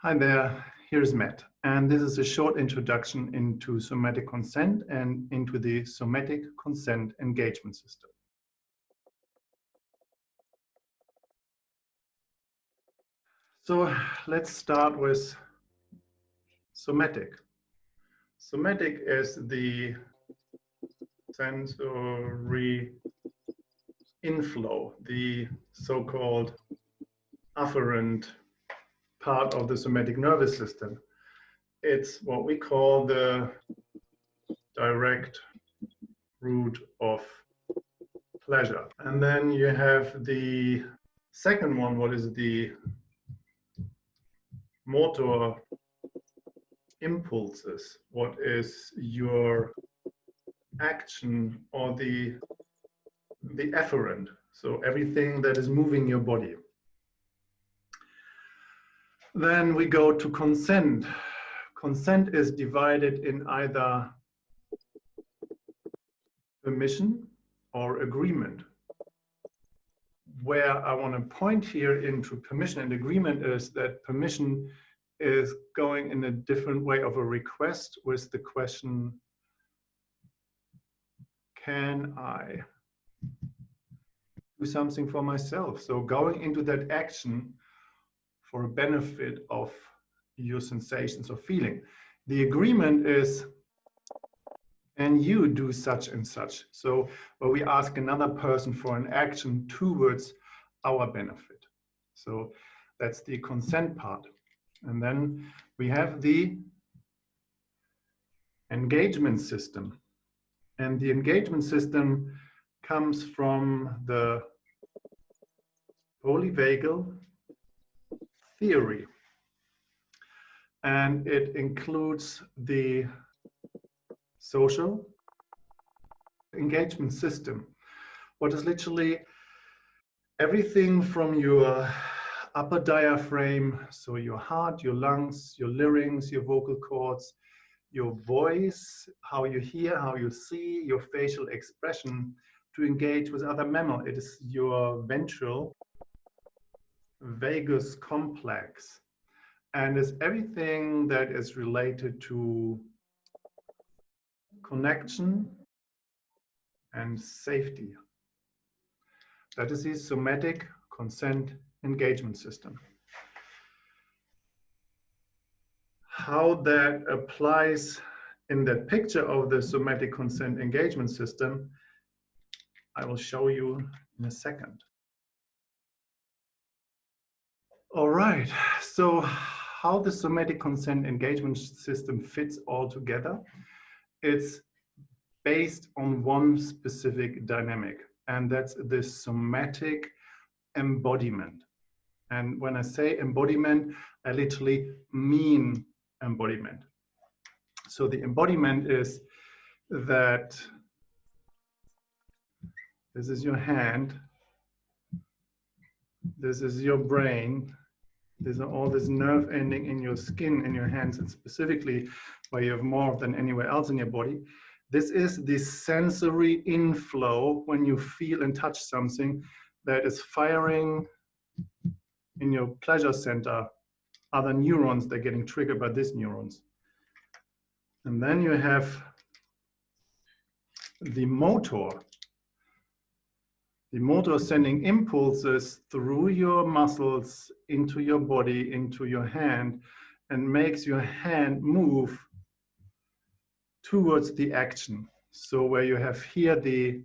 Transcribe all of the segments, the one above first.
Hi there, here's Matt, and this is a short introduction into somatic consent and into the somatic consent engagement system. So let's start with somatic. Somatic is the sensory inflow, the so-called afferent part of the somatic nervous system. It's what we call the direct route of pleasure. And then you have the second one, what is the motor impulses? What is your action or the the efferent? So everything that is moving your body. Then we go to consent. Consent is divided in either permission or agreement. Where I want to point here into permission and agreement is that permission is going in a different way of a request with the question, can I do something for myself? So going into that action for a benefit of your sensations or feeling. The agreement is, and you do such and such. So where we ask another person for an action towards our benefit. So that's the consent part. And then we have the engagement system. And the engagement system comes from the polyvagal theory. And it includes the social engagement system. What is literally everything from your upper diaphragm, so your heart, your lungs, your larynx, your vocal cords, your voice, how you hear, how you see, your facial expression to engage with other mammal. It is your ventral vagus complex and is everything that is related to connection and safety. That is the somatic consent engagement system. How that applies in that picture of the somatic consent engagement system, I will show you in a second. All right, so how the somatic consent engagement system fits all together, it's based on one specific dynamic, and that's the somatic embodiment. And when I say embodiment, I literally mean embodiment. So the embodiment is that this is your hand, this is your brain, there's all this nerve ending in your skin, in your hands, and specifically where you have more than anywhere else in your body. This is the sensory inflow when you feel and touch something that is firing in your pleasure center other neurons that are getting triggered by these neurons. And then you have the motor the motor sending impulses through your muscles into your body, into your hand, and makes your hand move towards the action. So where you have here the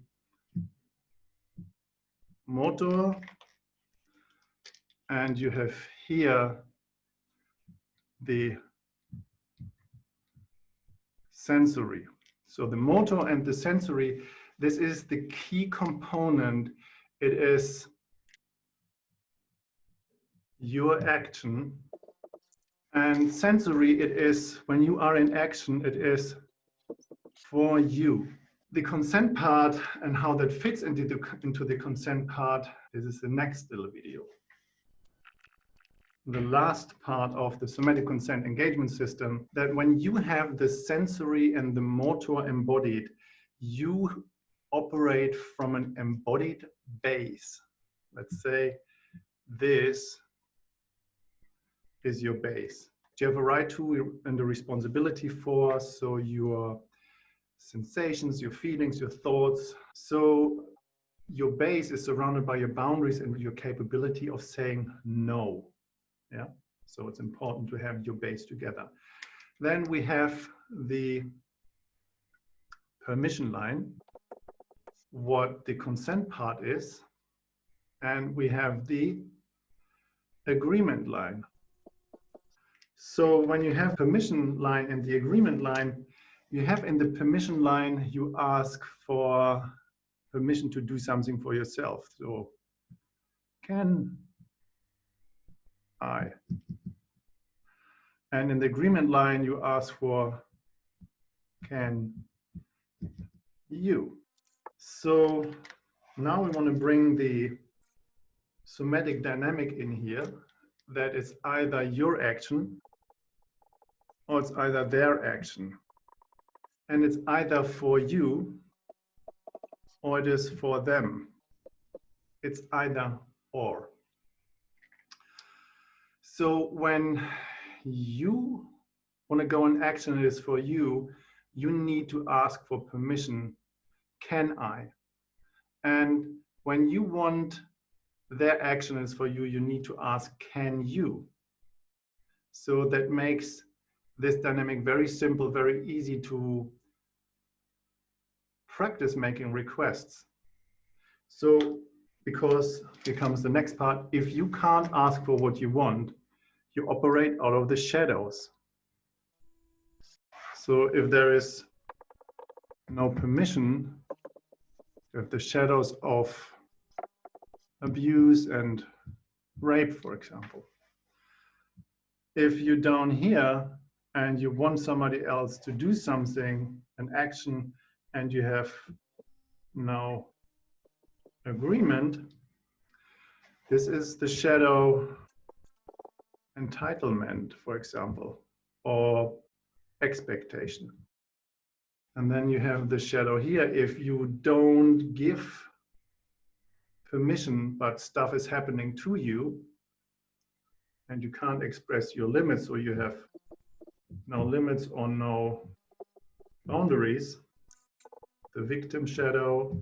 motor, and you have here the sensory. So the motor and the sensory this is the key component. It is your action. And sensory, it is when you are in action, it is for you. The consent part and how that fits into the, into the consent part, this is the next little video. The last part of the somatic consent engagement system, that when you have the sensory and the motor embodied, you operate from an embodied base. Let's say this is your base. You have a right to and a responsibility for, so your sensations, your feelings, your thoughts. So your base is surrounded by your boundaries and your capability of saying no. Yeah. So it's important to have your base together. Then we have the permission line, what the consent part is, and we have the agreement line. So when you have permission line and the agreement line, you have in the permission line, you ask for permission to do something for yourself. So can I? And in the agreement line, you ask for can you? So now we want to bring the somatic dynamic in here that is either your action or it's either their action. And it's either for you or it is for them. It's either or. So when you want to go in action, it is for you, you need to ask for permission. Can I? And when you want their action is for you, you need to ask, can you? So that makes this dynamic very simple, very easy to practice making requests. So because here comes the next part, if you can't ask for what you want, you operate out of the shadows. So if there is no permission, if the shadows of abuse and rape, for example. If you're down here and you want somebody else to do something, an action, and you have no agreement, this is the shadow entitlement, for example, or expectation. And then you have the shadow here. If you don't give permission, but stuff is happening to you, and you can't express your limits, or you have no limits or no boundaries, the victim shadow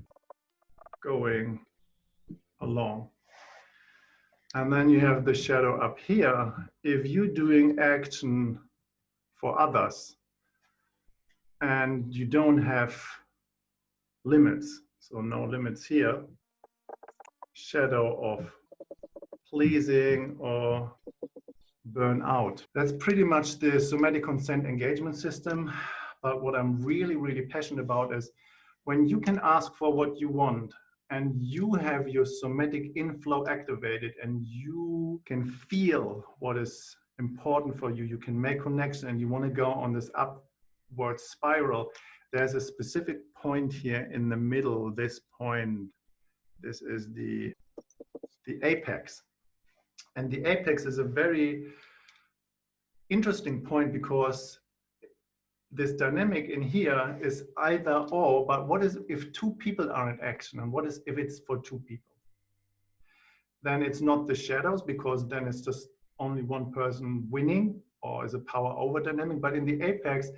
going along. And then you have the shadow up here. If you're doing action for others and you don't have limits, so no limits here, shadow of pleasing or burn out. That's pretty much the somatic consent engagement system. But what I'm really, really passionate about is when you can ask for what you want and you have your somatic inflow activated and you can feel what is important for you, you can make connection and you want to go on this upward spiral, there's a specific point here in the middle, this point, this is the, the apex. And the apex is a very interesting point because this dynamic in here is either or, but what is if two people are in action and what is if it's for two people? Then it's not the shadows because then it's just only one person winning or is a power over dynamic, but in the apex,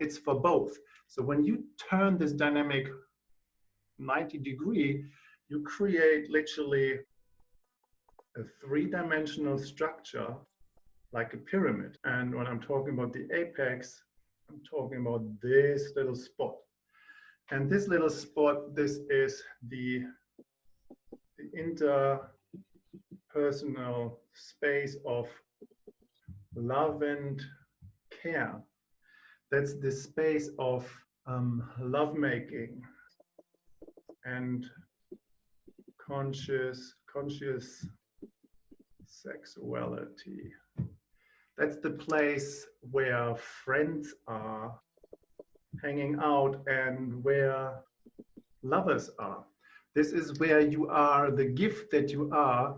it's for both. So when you turn this dynamic 90 degree, you create literally a three-dimensional structure like a pyramid. And when I'm talking about the apex, I'm talking about this little spot. And this little spot, this is the, the interpersonal space of love and care. That's the space of um, lovemaking and conscious, conscious sexuality. That's the place where friends are hanging out and where lovers are. This is where you are, the gift that you are,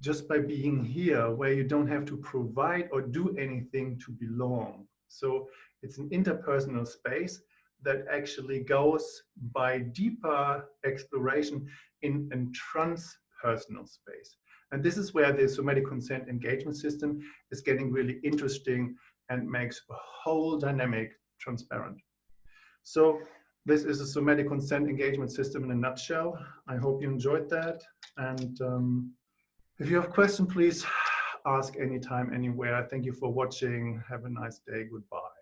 just by being here, where you don't have to provide or do anything to belong. So it's an interpersonal space that actually goes by deeper exploration in a transpersonal space. And this is where the somatic consent engagement system is getting really interesting and makes a whole dynamic transparent. So this is a somatic consent engagement system in a nutshell. I hope you enjoyed that. And um, if you have questions, please ask anytime, anywhere. Thank you for watching. Have a nice day. Goodbye.